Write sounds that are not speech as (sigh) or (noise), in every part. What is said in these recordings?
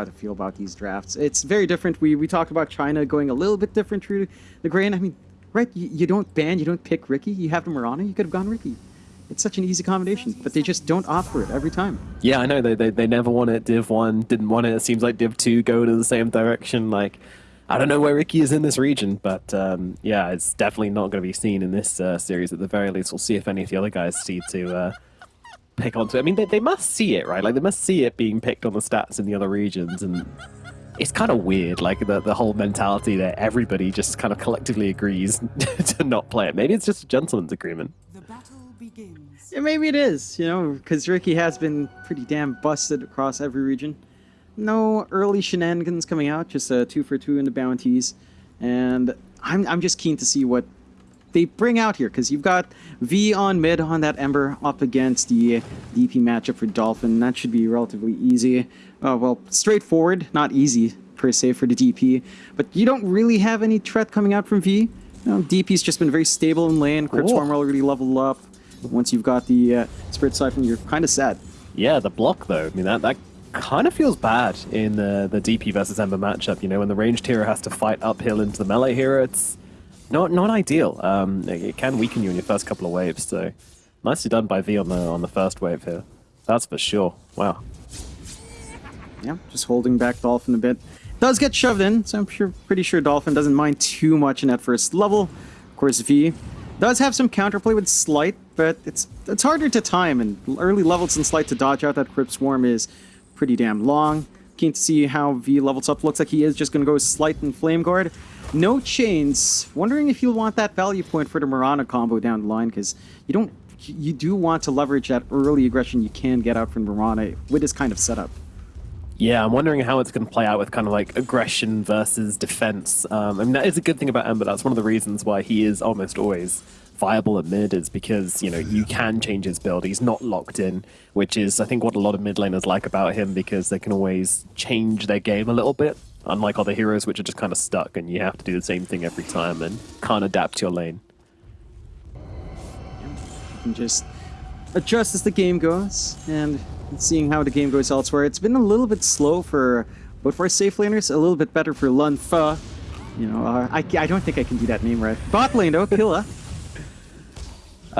how to feel about these drafts. It's very different. We we talked about China going a little bit different through the grain. I mean, right? You, you don't ban, you don't pick Ricky. You have the Mirana. You could have gone Ricky. It's such an easy combination, but they just don't opt for it every time. Yeah, I know. They, they, they never want it. Div 1 didn't want it. It seems like Div 2 go to the same direction. Like, I don't know where Ricky is in this region, but um, yeah, it's definitely not going to be seen in this uh, series at the very least. We'll see if any of the other guys see to uh, pick onto it. I mean, they, they must see it, right? Like, they must see it being picked on the stats in the other regions, and it's kind of weird, like the, the whole mentality that everybody just kind of collectively agrees (laughs) to not play it. Maybe it's just a gentleman's agreement. The battle begins. Yeah, maybe it is, you know, because Ricky has been pretty damn busted across every region. No early shenanigans coming out, just a two for two in the bounties. And I'm, I'm just keen to see what they bring out here, because you've got V on mid on that Ember up against the DP matchup for Dolphin. That should be relatively easy. Uh, well, straightforward, not easy per se for the DP. But you don't really have any threat coming out from V. You know, DP's just been very stable in lane. Crypt Swarm already leveled up. Once you've got the uh, Spirit Siphon, you're kind of sad. Yeah, the block though. I mean, that, that kind of feels bad in the, the DP versus Ember matchup. You know, when the ranged hero has to fight uphill into the melee hero, it's not not ideal. Um, it can weaken you in your first couple of waves. So nicely done by V on the on the first wave here. That's for sure. Wow. Yeah, just holding back Dolphin a bit. Does get shoved in, so I'm sure, pretty sure Dolphin doesn't mind too much in that first level. Of course, V does have some counterplay with Sleight, but it's it's harder to time, and early levels in Sleight to dodge out that Crypt Swarm is pretty damn long. Keen to see how V levels up. Looks like he is just going to go Sleight and Flame Guard. No chains. Wondering if you'll want that value point for the Mirana combo down the line, because you don't you do want to leverage that early aggression you can get out from Mirana with this kind of setup. Yeah, I'm wondering how it's going to play out with kind of like aggression versus defense. Um, I mean, that is a good thing about Ember. That's one of the reasons why he is almost always viable at mid is because, you know, you can change his build. He's not locked in, which is, I think, what a lot of mid laners like about him because they can always change their game a little bit, unlike other heroes which are just kind of stuck and you have to do the same thing every time and can't adapt to your lane. You can just adjust as the game goes, and seeing how the game goes elsewhere. It's been a little bit slow for both for safe laners, a little bit better for Lun Fa. You know, uh, I, I don't think I can do that name right. Bot lane though, Killa.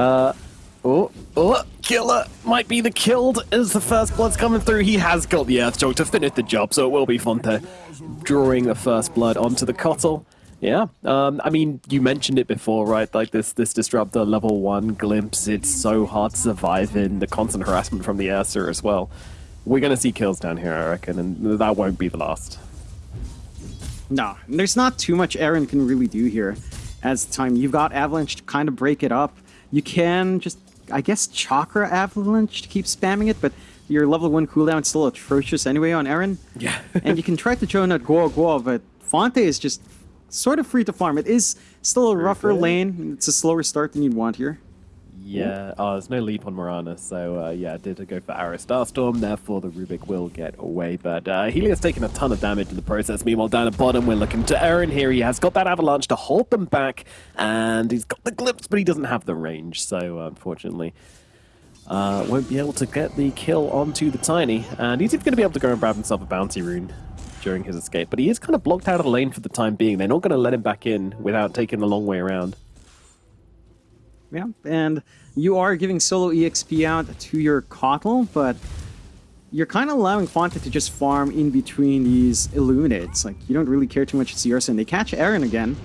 Uh, oh, oh, Killa might be the killed as the first blood's coming through. He has got the Earth Earthshock to finish the job, so it will be fun to drawing the first blood onto the Kotl. Yeah, um, I mean, you mentioned it before, right? Like this, this disruptor level one glimpse. It's so hard to survive in the constant harassment from the Ursa as well. We're gonna see kills down here, I reckon, and that won't be the last. No, there's not too much Aaron can really do here. As time, you've got Avalanche to kind of break it up. You can just, I guess, Chakra Avalanche to keep spamming it, but your level one cooldown is still atrocious anyway on Aaron. Yeah. (laughs) and you can try to join at Guo Guo, but Fonte is just sort of free to farm. It is still a rougher lane. It's a slower start than you'd want here. Yeah, oh, there's no leap on Mirana, so uh, yeah, I did go for Arrow Starstorm, therefore the Rubik will get away, but uh, Helios taking a ton of damage in the process. Meanwhile, down at bottom, we're looking to Aaron here. He has got that Avalanche to hold them back, and he's got the Glimpse, but he doesn't have the range, so uh, unfortunately uh, won't be able to get the kill onto the Tiny, and he's even going to be able to go and grab himself a Bounty Rune during his escape, but he is kind of blocked out of the lane for the time being. They're not going to let him back in without taking the long way around. Yeah, and you are giving solo EXP out to your Kotl, but you're kind of allowing Fonte to just farm in between these Illuminates. Like, you don't really care too much Searsa, and they catch Aaron again.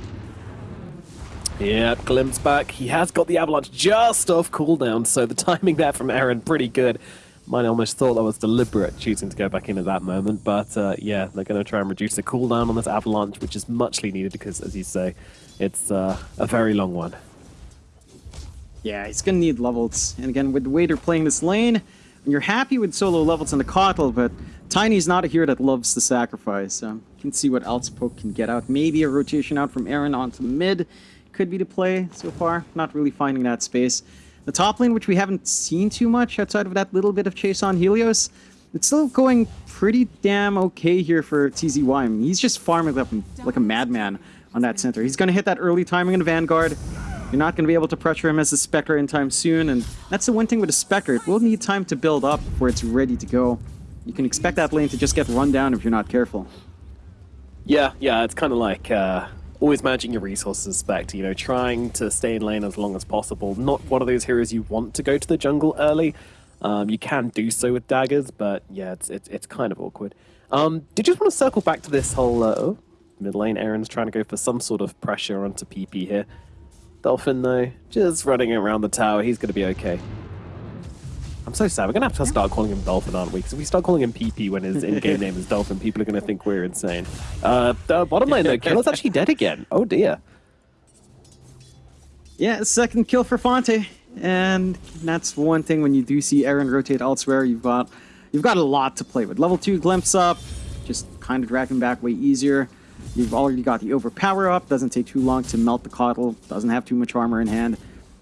Yeah, glimpse back. He has got the Avalanche just off cooldown, so the timing there from Aaron pretty good. Mine almost thought that was deliberate, choosing to go back in at that moment. But uh, yeah, they're going to try and reduce the cooldown on this Avalanche, which is muchly needed because, as you say, it's uh, a very long one. Yeah, he's to need levels. And again, with the way they're playing this lane, you're happy with solo levels in the Kotl, but Tiny's not a hero that loves to sacrifice. So you can see what else Poke can get out. Maybe a rotation out from Aaron onto the mid could be the play so far. Not really finding that space. The top lane, which we haven't seen too much outside of that little bit of chase on Helios, it's still going pretty damn okay here for TZY. I mean, he's just farming up like a madman on that Centaur. He's going to hit that early timing in Vanguard. You're not going to be able to pressure him as a Spectre in time soon, and that's the one thing with a Spectre. It will need time to build up before it's ready to go. you can expect that lane to just get run down if you're not careful. Yeah, yeah, it's kind of like uh, always managing your resources, Spect. You know, trying to stay in lane as long as possible. Not one of those heroes you want to go to the jungle early. Um, you can do so with daggers, but yeah, it's it's, it's kind of awkward. Um, did you just want to circle back to this whole uh, oh, mid lane? Aaron's trying to go for some sort of pressure onto PP here. Dolphin though, just running around the tower. He's going to be okay. I'm so sad. We're gonna have to start calling him Dolphin, aren't we? Because if we start calling him PP when his in-game name is Dolphin, people are gonna think we're insane. Uh, the bottom line though, Killa's actually dead again. Oh dear. Yeah, second kill for Fonte, and that's one thing when you do see Aaron rotate elsewhere, you've got you've got a lot to play with. Level two glimpse up, just kind of dragging back way easier. You've already got the overpower up, doesn't take too long to melt the Kotl, doesn't have too much armor in hand.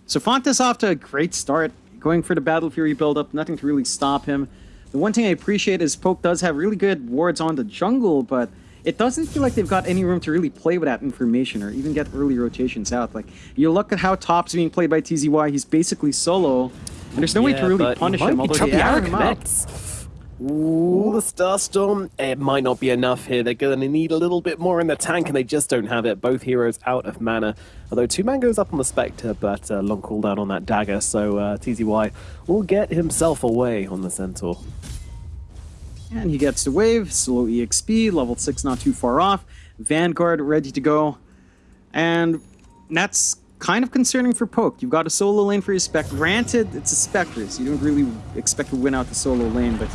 So Fonte's off to a great start, going for the Battle Fury build-up, nothing to really stop him. The one thing I appreciate is Poke does have really good wards on the jungle, but it doesn't feel like they've got any room to really play with that information or even get early rotations out. Like, you look at how top's being played by TZY, he's basically solo, and there's no way to really punish him, although they arrow him out. Ooh, the Starstorm. It might not be enough here. They're going to need a little bit more in the tank, and they just don't have it. Both heroes out of mana. Although two man goes up on the Spectre, but uh, long cooldown on that dagger, so uh, TZY will get himself away on the Centaur. And he gets the wave, slow EXP, level 6 not too far off, Vanguard ready to go. And that's kind of concerning for Poke. You've got a solo lane for your Spec. Granted, it's a Spectre, so you don't really expect to win out the solo lane, but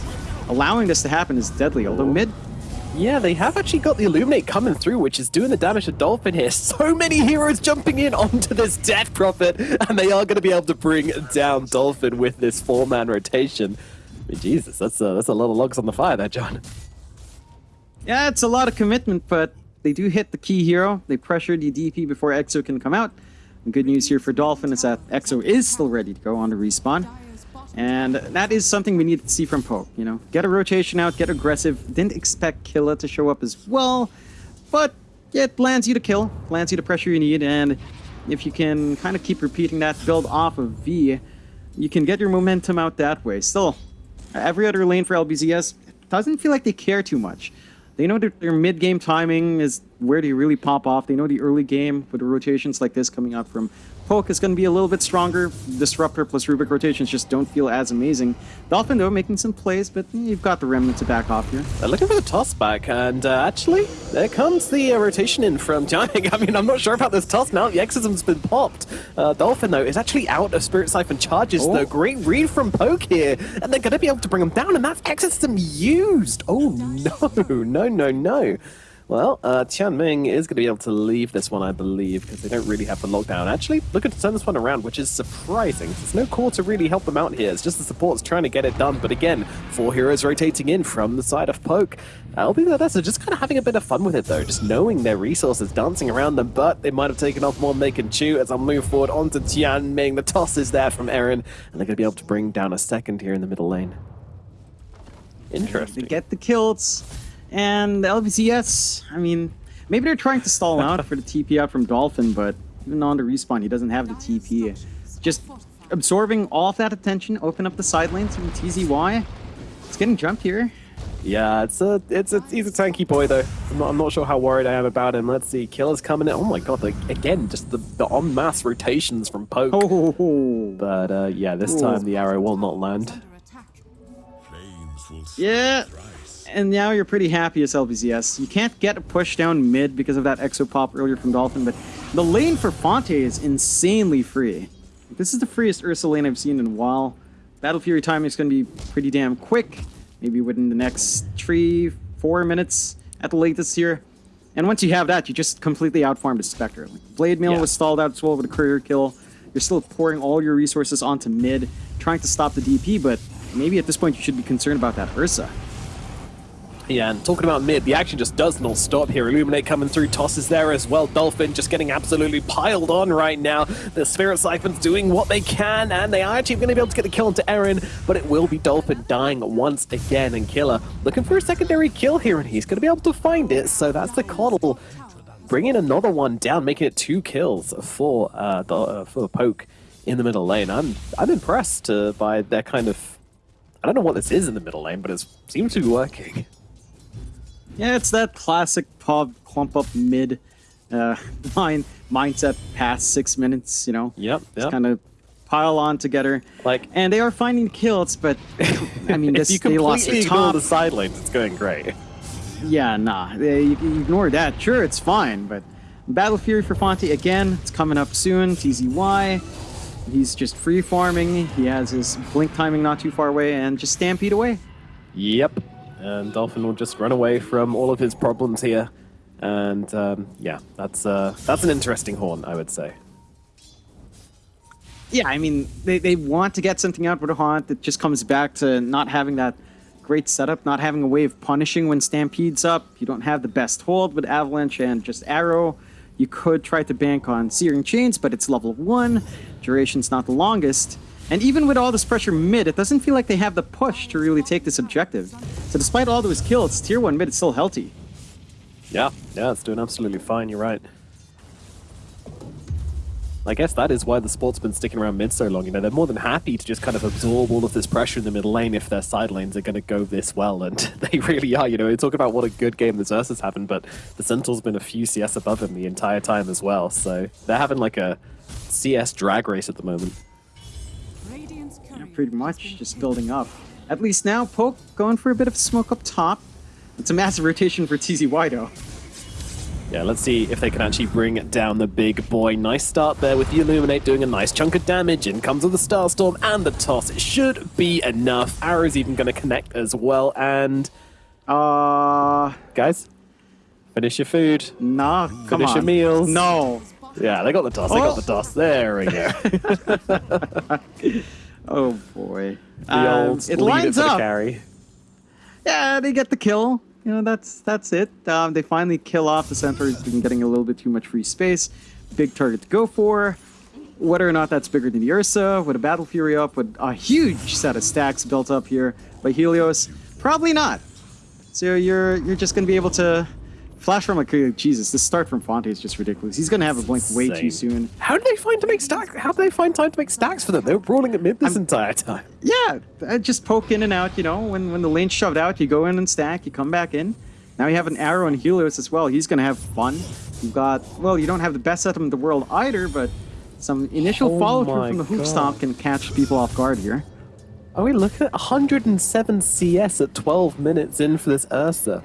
allowing this to happen is deadly. Although mid, Yeah, they have actually got the Illuminate coming through, which is doing the damage to Dolphin here. (laughs) So many heroes jumping in onto this Death Prophet, and they are going to be able to bring down Dolphin with this four-man rotation. I mean, Jesus, that's a, that's a lot of logs on the fire there, John. yeah, it's a lot of commitment, but they do hit the key hero. They pressure the DP before Exo can come out. And good news here for Dolphin is that Exo is still ready to go on the respawn. And that is something we need to see from Poke, you know. Get a rotation out, get aggressive. Didn't expect Killa to show up as well, but it lands you to kill, lands you the pressure you need, and if you can kind of keep repeating that build off of V, you can get your momentum out that way. Still, every other lane for LBZS doesn't feel like they care too much. They know that their mid-game timing is where they really pop off. They know the early game with the rotations like this coming up from Poke is going to be a little bit stronger. Disruptor plus Rubik rotations just don't feel as amazing. Dolphin, though, making some plays, but you've got the remnant to back off here. They're looking for the toss back, and uh, actually, there comes the uh, rotation in from (laughs) Jiang. I mean, I'm not sure about this toss now. The exorcism's been popped. Uh, Dolphin, though, is actually out of Spirit Siphon charges, Oh. though. Great read from Poke here, and they're going to be able to bring him down, and that's exorcism used. Oh, no, (laughs) no, no, no. Well, uh, Tian Ming is going to be able to leave this one, I believe, because they don't really have the lockdown. Actually, looking to turn this one around, which is surprising. There's no core to really help them out here. It's just the supports trying to get it done. But again, four heroes rotating in from the side of Poke. I'll be there, so just kind of having a bit of fun with it, though. Just knowing their resources dancing around them, but they might have taken off more than they can chew as I'll move forward onto Tianming. The toss is there from Aaron, and they're going to be able to bring down a second here in the middle lane. They Interesting. get the kills, and LBZS, I mean, maybe they're trying to stall out for the (laughs) TP out from Dolphin, but even on the respawn, he doesn't have the TP. Just absorbing all of that attention, open up the side lanes from TZY. It's getting jumped here. Yeah, it's a, it's a, he's a tanky boy though. I'm not, I'm not sure how worried I am about him. Let's see, Killa's coming in. Oh my god, like, again, just the, the en masse rotations from Poke. Oh, But uh, yeah, this time the arrow will not land. Under attack. Flames will yeah. And now you're pretty happy as LBZS. You can't get a push down mid because of that exo pop earlier from Dolphin, but the lane for Fonte is insanely free. This is the freest Ursa lane I've seen in a while. Battle Fury timing is going to be pretty damn quick, maybe within the next three, four minutes at the latest here. And once you have that, you just completely outfarmed the Spectre. Like, Blade Mail Yeah. was stalled out as well with a courier kill. You're still pouring all your resources onto mid, trying to stop the DP, but maybe at this point you should be concerned about that Ursa. Yeah, and talking about mid, the action just does not stop here. Illuminate coming through, tosses there as well. Dolphin just getting absolutely piled on right now. The Spirit Siphon's doing what they can, and they are actually going to be able to get the kill onto Aaron, but it will be Dolphin dying once again. And Killa looking for a secondary kill here, and he's going to be able to find it. So that's the Kotl bringing another one down, making it two kills for uh, the, uh, for Poke in the middle lane. I'm I'm impressed uh, by their kind of I don't know what this is in the middle lane, but it seems to be working. (laughs) Yeah, it's that classic pub clump up mid uh, (laughs) line mindset past six minutes, you know? Yep, yep. Kind of pile on together. Like- and they are finding kills, but I mean, (laughs) this you they lost the top. the side lanes, it's going great. Yeah, nah. They, you can ignore that. Sure, it's fine, but Battle Fury for Fonte again. It's coming up soon. TZY. He's just free farming. He has his blink timing not too far away, and just stampede away. Yep. And Dolphin will just run away from all of his problems here. And um, yeah, that's uh, that's an interesting horn, I would say. Yeah, I mean, they, they want to get something out with a haunt that just comes back to not having that great setup, not having a way of punishing when Stampede's up. You don't have the best hold with Avalanche and just Arrow. You could try to bank on Searing Chains, but it's level 1. Duration's not the longest. And even with all this pressure mid, it doesn't feel like they have the push to really take this objective. So despite all those kills, tier 1 mid is still healthy. Yeah, yeah, it's doing absolutely fine. You're right. I guess that is why the sport's been sticking around mid so long. You know, they're more than happy to just kind of absorb all of this pressure in the middle lane if their side lanes are going to go this well, and (laughs) they really are. You know, talk about what a good game the Xerxes having, but the Sentinel's been a few CS above him the entire time as well. So they're having like a CS drag race at the moment. Radiant's Yeah, courier pretty much, just building up. At least now, Poke going for a bit of smoke up top. It's a massive rotation for TZY though. Yeah, let's see if they can actually bring down the big boy. Nice start there with the Illuminate doing a nice chunk of damage. In comes with the Starstorm and the toss. It should be enough. Arrow's even going to connect as well. And Uh, guys, finish your food. nah, come Finish on. your meals. No. Yeah, they got the toss. They got Oh. the toss. There we go. (laughs) (laughs) Oh boy. the Um, old it lines up. carry. Yeah, they get the kill. You know, that's that's it. Um, they finally kill off the centaur who's been getting a little bit too much free space. Big target to go for. Whether or not that's bigger than the Ursa, with a Battle Fury up, with a huge set of stacks built up here by Helios, probably not. So you're you're just gonna be able to flash from like uh, Jesus. This start from Fonte is just ridiculous. He's gonna have a blink way too soon. How did they find to make stacks? How did they find time to make stacks for them? They were brawling at mid this entire time. (laughs) Yeah, uh, just poke in and out. You know, when when the lane's shoved out, you go in and stack. You come back in. Now you have an arrow and Helios as well. He's gonna have fun. You've got well, you don't have the best setup in the world either, but some initial Oh follow through from the hook God. stomp can catch people off guard here. Oh, we look at 107 CS at 12 minutes in for this Ursa.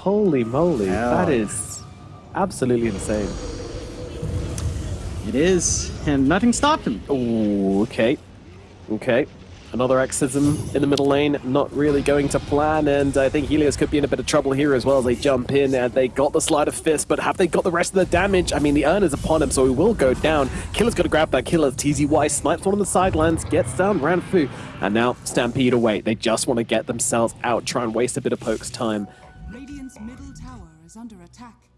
Holy moly, Yeah. that is absolutely insane. It is, and nothing stopped him. Ooh, okay. Okay. Another Exorcism in the middle lane, not really going to plan, and I think Helios could be in a bit of trouble here as well as they jump in, and they got the Sleight of Fist, but have they got the rest of the damage? I mean, the Urn is upon him, so he will go down. Killa's got to grab that killer. TZY snipes one on the sidelines, gets down Ranfu, and now Stampede away. They just want to get themselves out, try and waste a bit of Poke's time. Radiant's middle tower is under attack.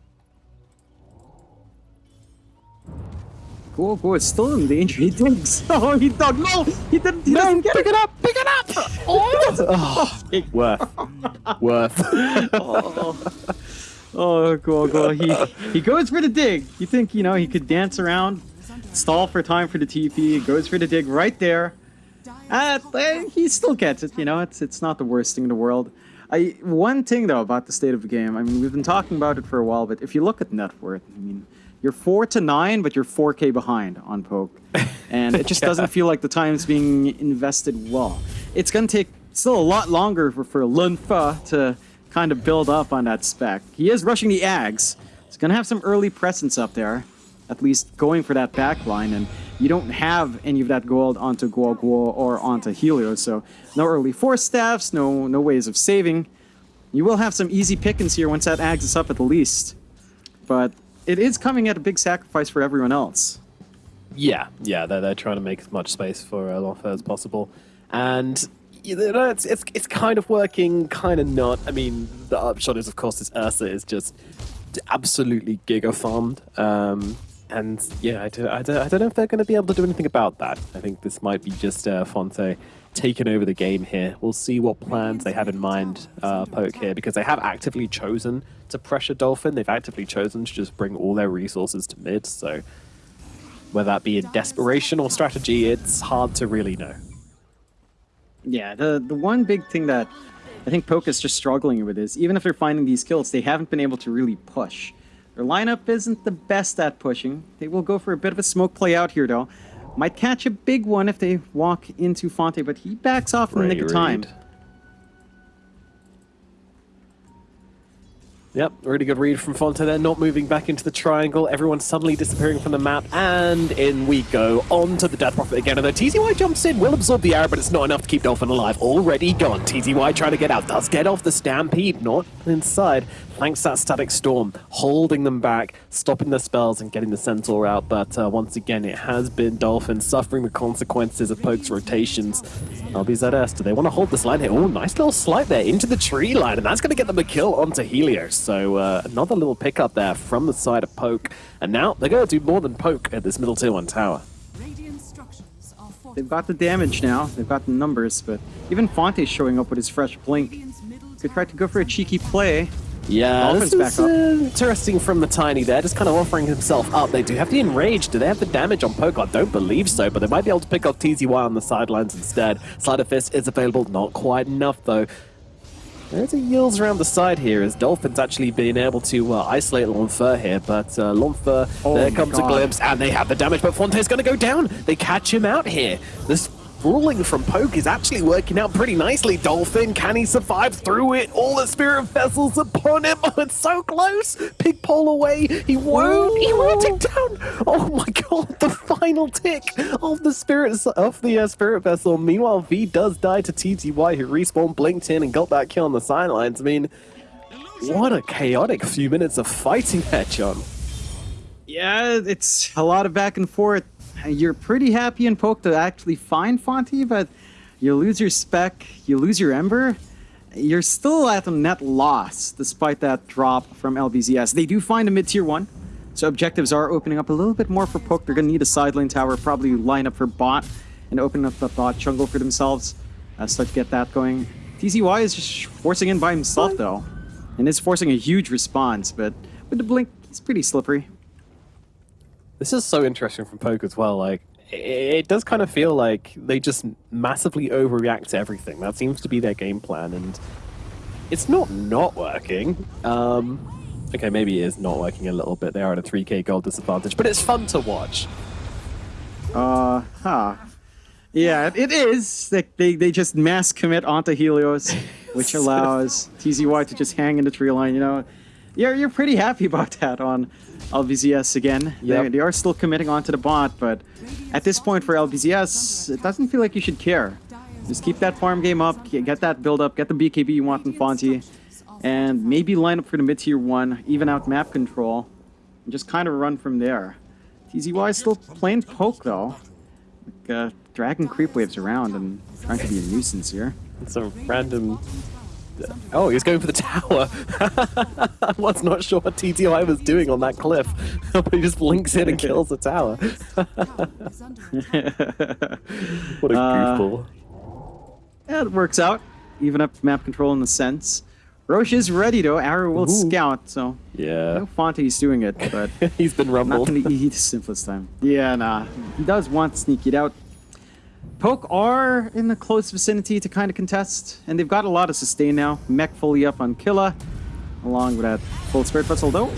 Cool, cool. It's still in danger. He digs. (laughs) Oh, he dug. No, he didn't. He doesn't get pick it. it up! Pick it up! (laughs) Oh, worth. Worth. (laughs) Oh, cool, cool. He he goes for the dig. You think you know he could dance around, stall for time for the TP. Goes for the dig right there. Uh, he still gets it. You know, it's it's not the worst thing in the world. I one thing though about the state of the game. I mean, we've been talking about it for a while, but if you look at net worth, I mean, you're four to nine, but you're four k behind on poke, (laughs) and it just Yeah. doesn't feel like the time's being invested well. It's gonna take still a lot longer for for Lunfa to kind of build up on that spec. He is rushing the Ags. He's gonna have some early presence up there, at least going for that back line, and you don't have any of that gold onto Guo Guo or onto Helios, so no early force staffs, no no ways of saving. You will have some easy pickings here once that Ags is up at the least. But it is coming at a big sacrifice for everyone else. Yeah, yeah, they're, they're trying to make as much space for uh, as possible. And you know, it's, it's, it's kind of working, kind of not. I mean, the upshot is, of course, this Ursa is just absolutely giga farmed. Um, and yeah, I don't, I, don't, I don't know if they're going to be able to do anything about that. I think this might be just uh, Fonte taking over the game here. We'll see what plans they have in mind, uh, Poke here, because they have actively chosen to pressure Dolphin. They've actively chosen to just bring all their resources to mid, so whether that be in desperation or strategy, it's hard to really know. Yeah, the the one big thing that I think Poke is just struggling with is even if they're finding these kills, they haven't been able to really push. Their lineup isn't the best at pushing. They will go for a bit of a smoke play out here though. Might catch a big one if they walk into Fonte, but he backs off in the nick of time. Yep, really good read from Fonte there, not moving back into the triangle. Everyone suddenly disappearing from the map, and in we go. On to the Death Prophet again, and the TZY jumps in, will absorb the arrow, but it's not enough to keep Dolphin alive. Already gone. TZY trying to get out, does get off the Stampede, not inside. Thanks to that Static Storm, holding them back, stopping the spells and getting the Centaur out, but uh, once again, it has been Dolphin suffering the consequences of Poke's rotations. LBZS, do they want to hold this line here? Oh, nice little slide there into the tree line, and that's going to get them a kill onto Helios. So uh, another little pickup there from the side of Poke, and now they're going to do more than Poke at this middle tier 1 tower. Radiant structures are They've got the damage now, they've got the numbers, but even Fonte's showing up with his fresh blink. Radiant's middle Could try to go for a cheeky play. Yeah, Dolphins this is back up. uh, interesting from the Tiny there, just kind of offering himself up. They do have the Enrage. Do they have the damage on Poke? I don't believe so, but they might be able to pick off TZY on the sidelines instead. Sleight of Fist is available, not quite enough though. There's a yields around the side here as Dolphins actually being able to uh, isolate Lonfer here, but uh, Lonfer, Oh there my comes a glimpse, and they have the damage, but Fonte's going to go down. They catch him out here. This ruling from Poke is actually working out pretty nicely. Dolphin, can he survive through it? All the Spirit Vessels upon him. (laughs) Oh, it's so close. Pig pole away. He won't. He won't take down. Oh my God! The final tick of the Spirit of the uh, Spirit Vessel. Meanwhile, V does die to TZY, who respawned, blinked in, and got that kill on the sidelines. I mean, what a chaotic few minutes of fighting there, John. Yeah, it's a lot of back and forth. You're pretty happy in Poke to actually find Fonte, but you lose your spec, you lose your Ember. You're still at a net loss despite that drop from LBZS. They do find a mid tier one, so objectives are opening up a little bit more for Poke. They're going to need a side lane tower, probably line up for bot and open up the bot jungle for themselves. Uh, start to get that going. TZY is just forcing in by himself though, and is forcing a huge response, but with the blink, he's pretty slippery. This is so interesting from Poke as well. Like, it does kind of feel like they just massively overreact to everything. That seems to be their game plan, and it's not not working. Um, okay, maybe it is not working a little bit. They are at a 3k gold disadvantage, but it's fun to watch. Uh, huh. Yeah, it- is. They, they, they just mass commit onto Helios, (laughs) which allows TZY to just hang in the tree line, you know. You're, you're pretty happy (laughs) about that on LBZS again. They, Yep. they are still committing onto the bot, but at this point for LBZS, it doesn't feel like you should care. Just keep that farm game up, get that build up, get the BKB you want in Fonte, and maybe line up for the mid tier one, even out map control, and just kind of run from there. TZY is still playing poke though. Like, uh, dragging creep waves around and trying to be a nuisance here. It's a random. Oh, he's going for the tower. (laughs) I was not sure what TZY was doing on that cliff, (laughs) but he just blinks in and (laughs) kills the tower. is under attack. what a Uh, goofball. Yeah, it works out. Even up map control in the sense. Rosh is ready though. Arrow will Ooh. scout, so Yeah. know Fonte's doing it, but (laughs) He's been not rumbled. gonna eat the simplest time. Yeah, nah. He does want to sneak it out. Poke are in the close vicinity to kind of contest, and they've got a lot of sustain now. Mech fully up on Killa, along with that full spirit vessel though.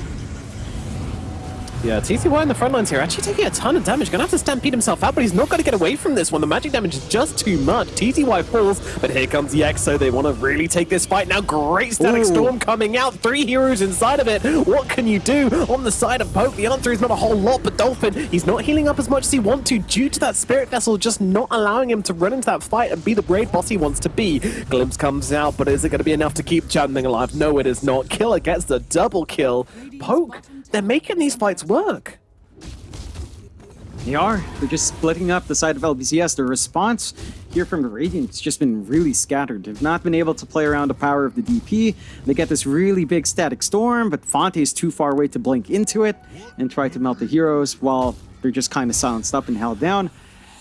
Yeah, TZY in the front lines here actually taking a ton of damage. Gonna have to stampede himself out, but he's not gonna get away from this one. The magic damage is just too much. TZY falls, but here comes the Exo. They want to really take this fight now. Great static Ooh. storm coming out. Three heroes inside of it. What can you do on the side of Poke? The answer is not a whole lot, but Dolphin, he's not healing up as much as he wants to due to that spirit vessel just not allowing him to run into that fight and be the brave boss he wants to be. Glimpse comes out, but is it going to be enough to keep Chandling alive? No, it is not. Killa gets the double kill. Poke, they're making these fights work. They are. They're just splitting up the side of LBZS. The response here from the Radiant's just been really scattered. They've not been able to play around the power of the DP. They get this really big static storm, but Fonte is too far away to blink into it and try to melt the heroes while they're just kind of silenced up and held down.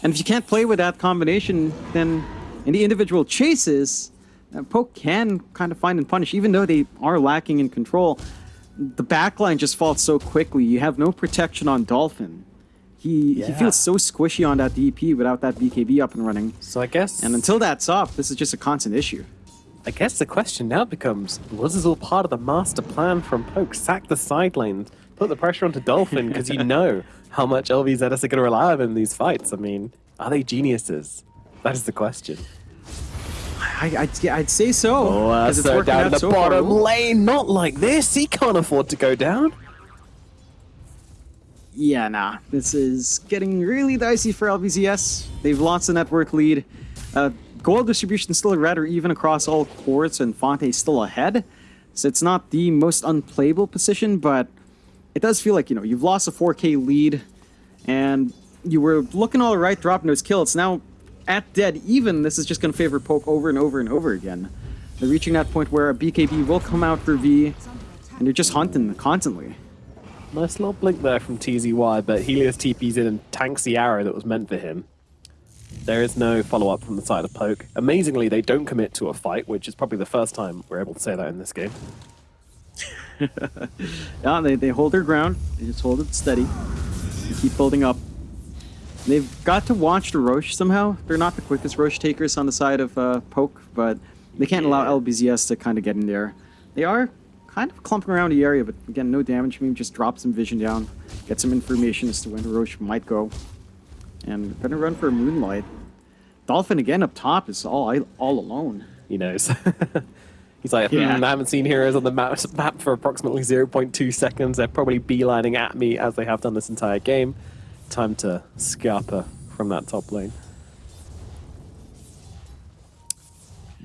And if you can't play with that combination, then in the individual chases, uh, Poke can kind of find and punish, even though they are lacking in control. The backline just falls so quickly. You have no protection on Dolphin. He he feels so squishy on that DP without that BKB up and running. So I guess. And until that's up, this is just a constant issue. I guess the question now becomes: Was this all part of the master plan from Poke? Sack the side lanes, put the pressure onto Dolphin because you (laughs) know how much LBZS are going to rely on in these fights. I mean, are they geniuses? That is the question. I, I'd, I'd say so. Oh, uh, it's so down out the so far. bottom lane, not like this. He can't afford to go down. Yeah, nah. This is getting really dicey for LBZS. They've lost the network lead. Uh, gold distribution still rather even across all courts, and Fonte still ahead. So it's not the most unplayable position, but it does feel like, you know, you've lost a 4K lead, and you were looking all right dropping those kills. Now, at dead even, this is just going to favor Poke over and over and over again. They're reaching that point where a BKB will come out for V, and they're just hunting constantly. Nice little blink there from TZY, but Helios TP's in and tanks the arrow that was meant for him. There is no follow up from the side of Poke. Amazingly, they don't commit to a fight, which is probably the first time we're able to say that in this game. (laughs) Yeah, they, they hold their ground. They just hold it steady. They keep building up. They've got to watch the Rosh somehow. They're not the quickest Rosh takers on the side of uh, Poke, but they can't allow LBZS to kind of get in there. They are kind of clumping around the area, but again, no damage. Maybe just drop some vision down, get some information as to when the Rosh might go. And gonna run for Moonlight. Dolphin again up top is all all alone. He knows. (laughs) He's like, hmm, Yeah. I haven't seen heroes on the map, map for approximately 0.2 seconds. They're probably beelining at me as they have done this entire game. Time to scarper from that top lane.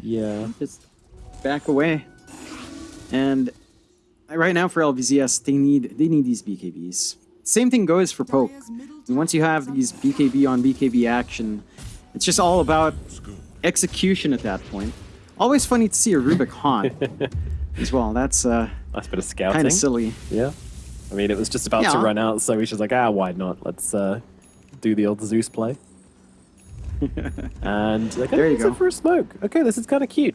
Yeah. just back away. And right now for LBZS, they need they need these BKBs. Same thing goes for Poke. And once you have these BKB on BKB action, it's just all about execution at that point. Always funny to see a Rubik haunt (laughs) as well. That's uh, Nice bit of scouting. kind of silly. Yeah. I mean, it was just about to run out, so he's just like, ah, why not? Let's uh, do the old Zeus play. (laughs) and they're There going you go. for a smoke. Okay, this is kind of cute.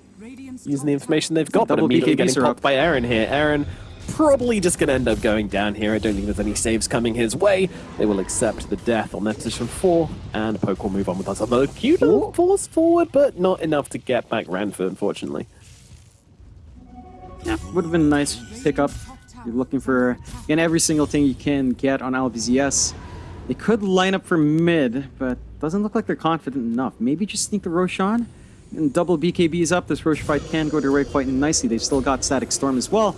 using the information they've got, but Double immediately BKBs getting are popped up. by Aaron here. Aaron probably just going to end up going down here. I don't think there's any saves coming his way. They will accept the death on their position four, and Poke will move on with us. Although cute little force forward, but not enough to get back Ranford, unfortunately. Yeah, would have been a nice pickup. You're looking for again every single thing you can get on LBZS. They could line up for mid, but doesn't look like they're confident enough. Maybe just sneak the Rosh on and double BKBs up. This Rosh fight can go to way quite nicely. They've still got Static Storm as well.